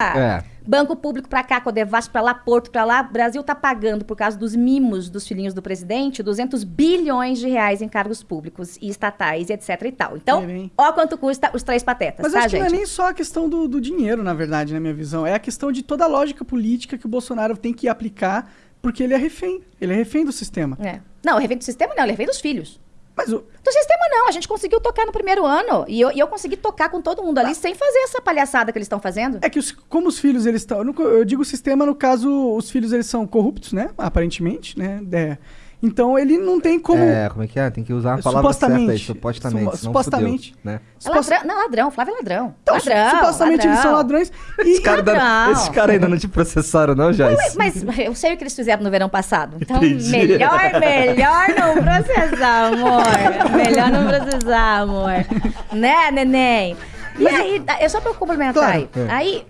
É. Banco público pra cá, Codevasf pra lá, Porto pra lá. O Brasil tá pagando, por causa dos mimos dos filhinhos do presidente, 200 bilhões de reais em cargos públicos e estatais e etc e tal. Então, É ó quanto custa os três patetas, Mas tá, acho que gente? não é nem só a questão do, do dinheiro, na verdade, na minha visão. É a questão de toda a lógica política que o Bolsonaro tem que aplicar, porque ele é refém. Ele é refém do sistema. É. Não, o refém do sistema não, ele é refém dos filhos. Mas o, Do sistema não, a gente conseguiu tocar no primeiro ano. E eu, e eu consegui tocar com todo mundo ali sem fazer essa palhaçada que eles estão fazendo. É que os- como os filhos eles estão, eu digo sistema no caso os filhos eles são corruptos, né? Aparentemente, né? É. Então ele não tem como É, como é que é? Tem que usar a palavra Supostamente. certa aí, supostamente. Supo- senão supostamente. fudeu, né? É ladrão, não, ladrão, Flávio é ladrão. Então, ladrão, supostamente eles são ladrão. ladrões e Esse cara, ainda- Ladrão. esses caras ainda não te processaram, não, Joyce? Mas eu sei o que eles fizeram no verão passado. Então, Entendi. melhor, melhor não processar, amor. Melhor não processar, amor. Né, neném? E aí, é só pra eu complementar Claro. aí. É. Aí,